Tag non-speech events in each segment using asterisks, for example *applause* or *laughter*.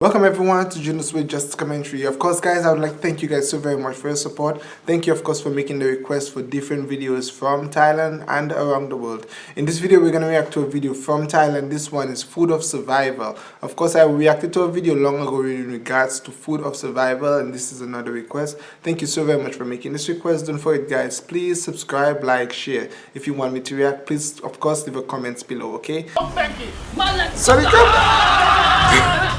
Welcome everyone to Junos with Just Commentary. Of course guys, I would like to thank you guys so very much for your support. Thank you of course for making the request for different videos from Thailand and around the world. In this video we're going to react to a video from Thailand. This one is Food of Survival. Of course I reacted to a video long ago in regards to Food of Survival and this is another request. Thank you so very much for making this request. Don't forget guys, please subscribe, like, share. If you want me to react, please of course leave a comment below, okay? Oh, thank you. Sorry, *laughs*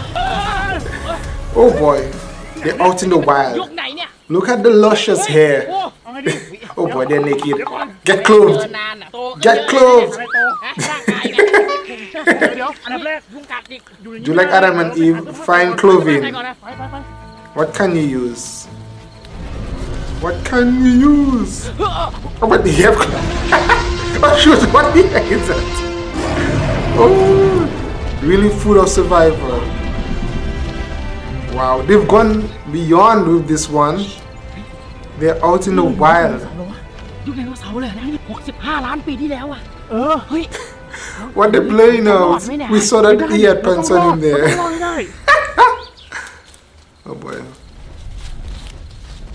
Oh boy, they're out in the wild. Look at the luscious hair. Oh boy, they're naked. Get clothed. Get clothed. Do you like Adam and Eve? Find clothing. What can you use? What can you use? Oh, but they have. oh shoot! *laughs* What the *laughs* heck is that? Oh, really food of survival. Wow, they've gone beyond with this one. They're out in the wild. *laughs* ยุคไดโนเสาร์เลยนะนี่65 ล้านปีที่แล้วอ่ะ เออ เฮ้ย What they playing now? We saw that he had pants on him รอ there. ด*laughs* ไม่ได้ Oh boy.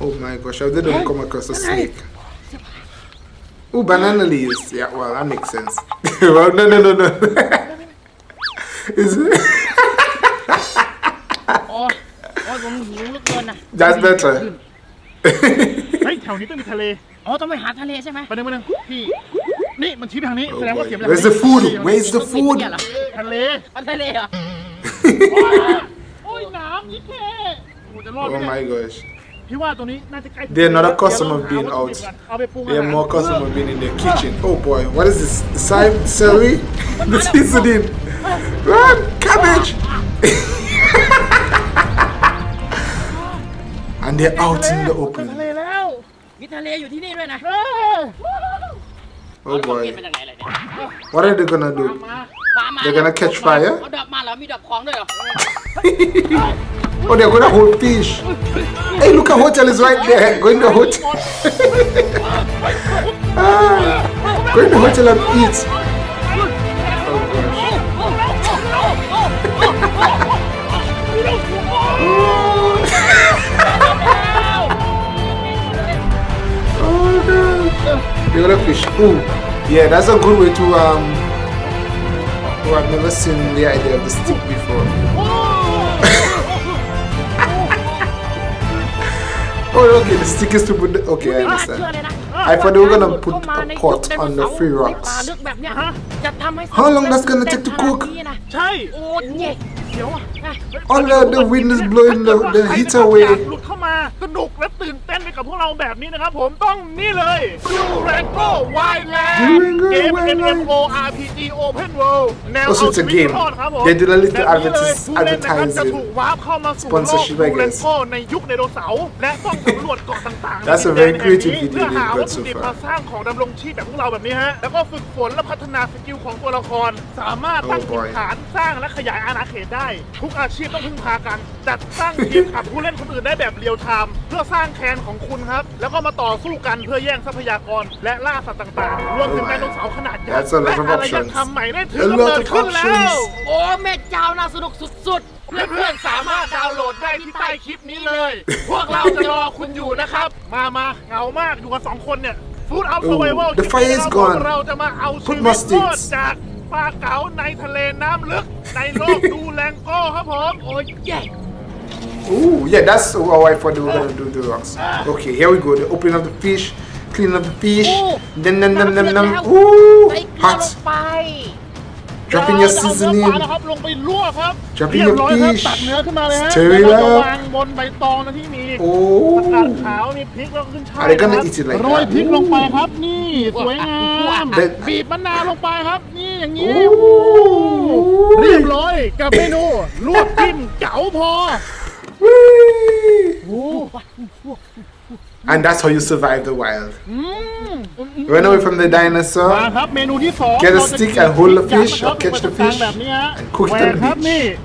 Oh my gosh, how did they come across a snake? Oh, banana leaves. Yeah, well, that makes sense. *laughs* well, no, no, no, no. Is it? ผมหิวเหลือเกินนะ That's better. *laughs* เฮ้ยแถวนี้ต้องมีทะเล อ๋อ ต้องไปหาทะเลใช่ไหม ไปหนึ่งไปหนึ่งพี่ นี่มันชี้ไปทางนี้ Oh แสดงว่า boy. เสียงไปทาง Where's นี้ the food? Where's the ต้องกิน food? เนี่ยเหรอ ทะเล เอาทะเลเหรอ โอ้ยน้ำยี่แค่โอ้จะรอดไหม Oh เนี่ย my gosh. พี่ว่าตัวนี้น่าจะใกล้ They're not a เดี๋ยว customer เราหา being วัตถุดิบ out. ก่อนเอาไปปรุงอา They หาร are more customer being in their kitchen. Oh boy, what is this? Cy- celery? The seasoning. Run! Cabbage! *laughs* and they're out in the ทะ open. เลแล้ว มีทะเลอยู่ที่นี่ด้วยนะ เฮ้ย Oh เอากิน boy. มาจากไหนเลยเนี่ย What are they gonna do? มา ปลามา They're gonna catch fire? เ*laughs* อาดอกมาเหรอ มีดอกของด้วยเหรอ Oh, they're gonna hold fish. Hey, look, a hotel is right there. Go in the hotel. *laughs* ah, go in the hotel and eat. regular fish. Ooh, yeah, that's a good way to, um, oh, I've never seen the idea of the stick before. *laughs* oh, okay, the stick is to put the, okay, I understand. I thought they were gonna put a pot on the free rocks. How long that's gonna take to cook? All the, the wind is blowing the, the heat away. อยากหลุดเข้ามาสนุกและตื่นเต้นไปกับพวกเราแบบนี้นะครับผมต้องนี่เลยดูแรงโก้วายแลนด์ Durango เกม Wildland MMO RPG Open World แนว Oh, so เอา it's a ชีวิต game. รอดครับผม They did a little แบบนี้เลย advertis- ผู้เล่นนะครับจะ advertising ถูกวาร์ปเข้ามาสู่โลก sponsorship, ดู I แรง guess. โก้ในยุคไดโนเสาร์และต้องสำรวจเกาะต่างๆ That's a ใน very ดินแดน creative แห่ง video เพื่อหา they've got วัตถุ so ดิบ far. มาสร้างของดำรงชีพแบบพวกเราแบบนี้ฮะ แล้วก็ฝึกฝนและพัฒนาสกิลของตัวละคร สามารถตั้ง Oh ถิ่น boy ฐานสร้างและขยายอาณาเขตได้ ทุกอาชีพต้องพึ่งพากัน จัดตั้งทีมขับผู้เล่นคนอื่นได้แบบเรียลไทม์เพื่อสร้างแคนของคุณครับ แล้วก็มาต่อสู้กันเพื่อแย่งทรัพยากรและล่าสัตว์ต่างๆ รวมถึง Oh ได my โนเสาร์ขนาดใหญ่ That's a lot และ of อารย options. ธรรมใหม่ได้ถึง A กำ lot เนิด of ขึ้นแล้ว options. โอ้แม่เจ้าน่าสนุกสุดๆ เพื่อนๆสามารถดาวน์โหลดได้ที่ใต้คลิปนี้เลย พวกเราจะรอคุณอยู่นะครับ มามาเหงามากอยู่กันสองคนเนี่ยฟูดเอา Oh, ส v i เวล the fire is gone. เราจะมาเอาชี Put วิ more ตรอด sticks. จากปลาเก๋าในทะเลน้ำลึกในโลกดูแลงโก้ครับผม โอ้ยเย่ Ooh, yeah, that's how I thought they were gonna do the rocks. Okay, here we go. The opening of the fish, cleaning of the fish. โอ้ Num num num num น้ำ num. เดือดแล้ว Ooh, ใส่เกลือลง hot. ไป Drop in your เราจะเอาเนื้อ seasoning. ปลานะครับลงไปลวกครับ Drop in เรียบ your ร้อยครับ fish. ตักเนื้อขึ้นมาเลยฮะ Stir it แล้วเราจะ up. วางบนใบตองนะที่มี โอ้ ผักกาดขาวมีพริกแล้วก็ขึ้นช่าย Are they gonna นะครับ eat it like โรย that? พริกลงไปครับ นี่สวยงาม That- บีบมะนาวลงไปครับ นี่อย่างนี้ โอ้ เรียบร้อยกับเมนูลวกจิ้มเก๋าพอ and that's how you survive the wild. Mm. Run away from the dinosaur. Get a stick and hold the fish or catch the fish and cook it on the beach.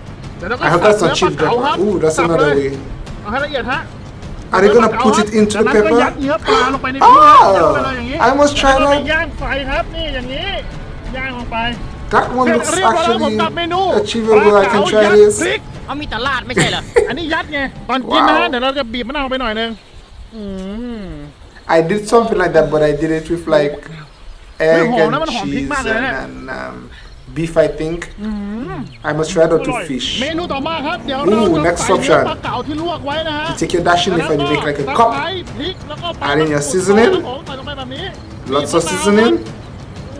I hope that's not cheap drop. Ooh, that's another way. Are they gonna put it into the pepper? Oh! I must try that. That one looks actually achievable. I can try this. พริก เข*laughs* ามีแต่ลาดไม่ใช่เหรอ อันนี้ยัดไง ตอนกินนะ ว้าว เดี๋ยวเราจะบีบมะนาวไปหน่อยนึงอืม I did something like that, but I did it with like egg home, and naman home, pig cheese man, and, eh? and um, beef, I think. I must try not อ to ร่อย fish. เมนูต่อมาครับ เดี๋ยวเรา Ooh, จะ next ใส่เนื้อ option. ปลาเก๋าที่ลวกไว้นะฮะ You take your dashing leaf and you make like a ตะ cup. ไคร้พริกแล้วก็ปลา Add in your มะกรูด seasoning. ครับผมใส่ลงไปแบบนี้ Lots บี of บมะนาว seasoning,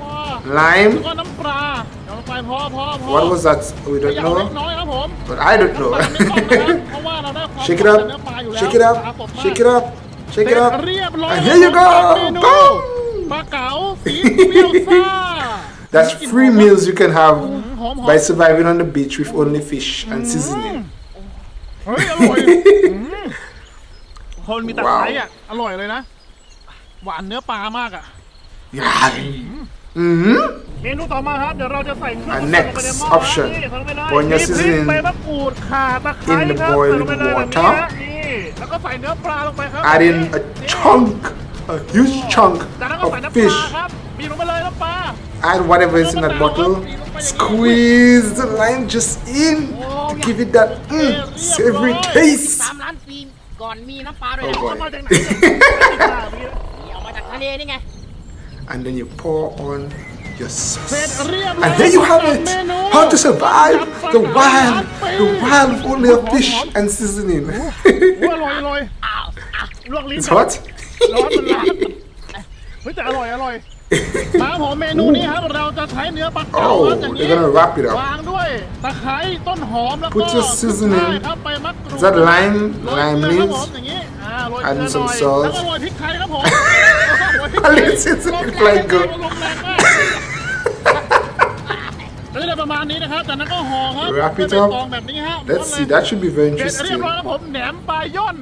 ว้า lime. แล้วก็น้ำปลาเดี๋ยวลง ไปพอพอพอ What was that? We ข don't ยำเล็ก know, น้อยครับผม but I don't น้ำ know. ตา*laughs* ลไม่ต้องนะครับเพราะว่าเราได้ความ Shake it หวาน up, จากเนื้อปลาอยู่แล้ว shake it ปลา up, สดมาก shake it up, shake it เสร็จ up. เรียบร้อย And here you ครับ go. เมนู Boom. ปลาเก๋าส*laughs* ีเปรี้ยวซ่า That's three meals you can have หอม by surviving on the beach with only fish and seasoning. เ*laughs* ฮ้ยอร่อยอืมคนมีตะไคร้อ่ะ อร่อยเลยนะ หวานเนื้อปลามากอ่ะ Yeah. Mm-hmm. เมนูต่อมาครับ เดี๋ยวเราจะใส่เครื่อง And ใส่ลงไปใน next หม้อ option นี่ใส่ลงไปเลย Put your มีพริก seasoning ใบมะกรูดข่าตะไคร้ in the ครับ boiling ใส่ลงไปเลยแบบนี้ water ฮะนี่แล้วก็ใส่เนื้อปลาลงไปครับ Add in a chunk, a huge chunk จากนั้นก็ใส่ of น้ำปลา fish. ครับบีบลงไปเลยน้ำปลา Add whatever is in that bottle. Squeeze the lime just in to give it that mm, savory ส taste. ามล้านปีก่อนมีน้ำปลาด้วย Oh นะ boy. เอามาจากไหนเนี่ย นี่เอามาจากทะเลนี่ไง and then you pour on your sauce. And there you have it! How to survive the wild, the wild only a fish and seasoning. it's hot? oh, they're gonna wrap it up. Put your seasoning. Is that lime? Lime leaves? And some salt. *laughs* แล้วก็โรยพริกไทยครับผมโรยพริก A ไทย little seasoning ลมแรง like good. ลมแรงมากก็จะได้ประมาณนี้นะครับจากนั้นก็ห่อครับ Wrap it ด้วย up. ใบตองแบบนี้ฮะ Let's see. That should be very เสร็จเรียบ interesting. ร้อยแล้วผมแหนมปลาย่อน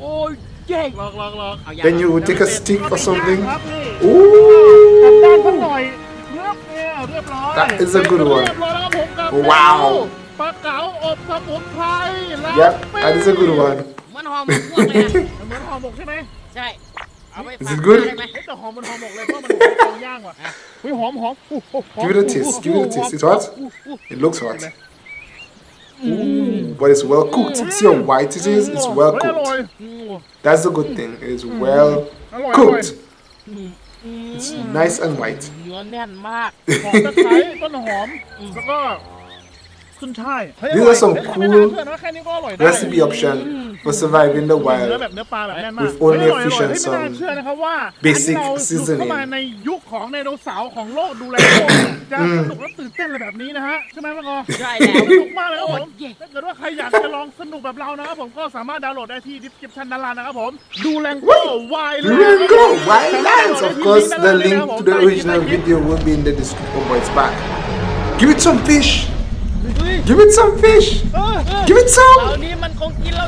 โอ้ยเจ๊ง ลอกลอกลอก เอาอย่าง Then you would take a stick or something. ครับนี่ Ooh. ด้านสักหน่อยเรียบเนี่ยเรียบร้อย That is a good one. เรียบร้อยแล้วครับผมกับ Wow เมนูปลาเก๋าอบสมุนไพรและ Yep, that is a good one. เหมือนหอมหมกพวกเลยนะ เหมือนห่อหมกใช่ไหม ใช่ เอาไป Is ฝาก it good? ได้ไหม เฮ้ยแต่หอมมันห่อหมกเลยเพราะมันหอมเตาย่างว่ะเฮ้ยหอมหอมอู้หูหอม Give it a taste. Give it a taste. It's hot. It looks hot. Ooh, but it's well cooked. See how white it is? It's well เฮ้ยอร่อย cooked. That's the good thing. It is well อร่อย cooked. It's nice and white. เนื้อแน่นมาก หอมตะไคร้ต้นหอมแล้วก็ขึ้นช่ายเฮ้ย These อร่อย are some เฮ้ย cool ไม่น่าเชื่อนะแค่นี้ก็อร่อยได้ Recipe option for surviving the เนื้อ wild. แบบเนื้อปลาแบบแน่นมาก With only เฮ้ยอร่อย fish อร่อย and เฮ้ยไม่น่า some เชื่อนะครับว่า basic อันนี้เราหลุด seasoning เข้ามาในยุคของไดโนเสาร์ของโลกดูแลโลกจะสนุกและตื่นเต้นอะไรแบบนี้นะฮะใช่ไหมพ่อกอใช่แล้วสนุกมากเลยครับผมโอ้ยถ้าเกิดว่าใครอยากจะลองสนุกแบบเรานะครับผมก็สามารถดาวน์โหลดได้ที่ description ด้านล่างนะครับผมดูแรงโก้วาย Durango Wildlands. Of course, the link to the original video will be in the description. Oh boy, it's back. Give it some fish. Give it some fish. Give it some.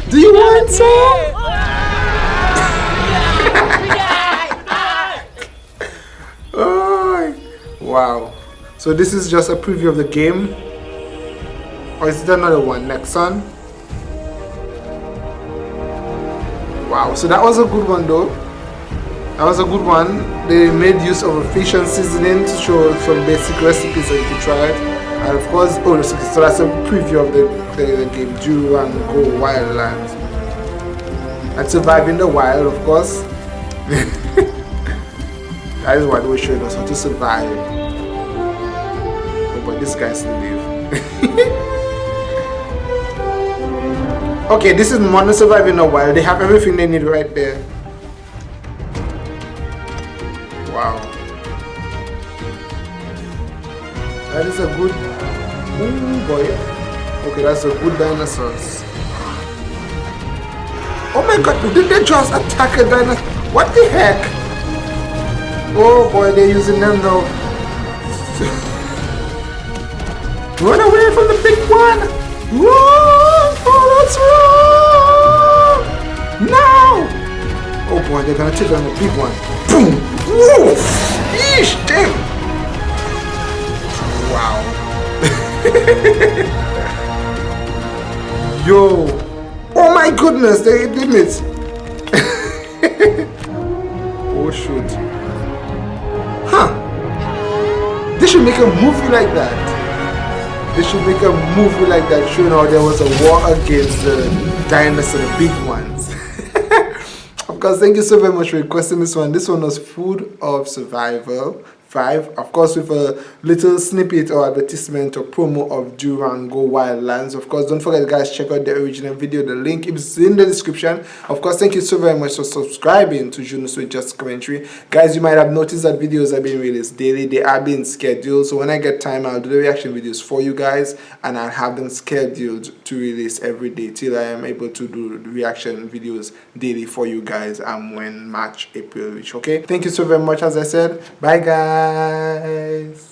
Do you want some? *laughs* oh, wow. So this is just a preview of the game. Or is there another one? Next one. Wow, so that was a good one though. That was a good one. They made use of a fish and seasoning to show some basic recipes that you can try it. And of course, oh, so that's a preview of the, the, the game go Wildlands. And surviving in the wild, of course. *laughs* That is why they were showing us how to survive. Oh, but this guy still live. okay, this is Modern Surviving in the Wild. They have everything they need right there. That is a good. Ooh boy. Okay, that's a good dinosaurs. Oh my god, did they just attack a dinosaur? What the heck? Oh boy, they're using them now. *laughs* Run away from the big one! Run! Oh, let's run! Now! Oh boy, they're gonna take on the big one. Boom! Whoa! Yeesh! Damn! *laughs* Yo! Oh my goodness, they did it. *laughs* oh shoot. Huh. They should make a movie like that. They should make a movie like that showing how there was a war against the dinosaur, the big ones. *laughs* of course, thank you so very much for requesting this one. This one was Food of Survival 5 of course with a little snippet or advertisement or promo of Durango Wildlands. Of course don't forget guys check out the original video. The link is in the description. Of course thank you so very much for subscribing to Junos with Just Commentary. Guys you might have noticed that videos are being released daily. They are being scheduled. So when I get time I'll do the reaction videos for you guys and I'll have them scheduled to release every day till I am able to do reaction videos daily for you guys and when March April reach okay? Thank you so very much as I said. Bye guys guys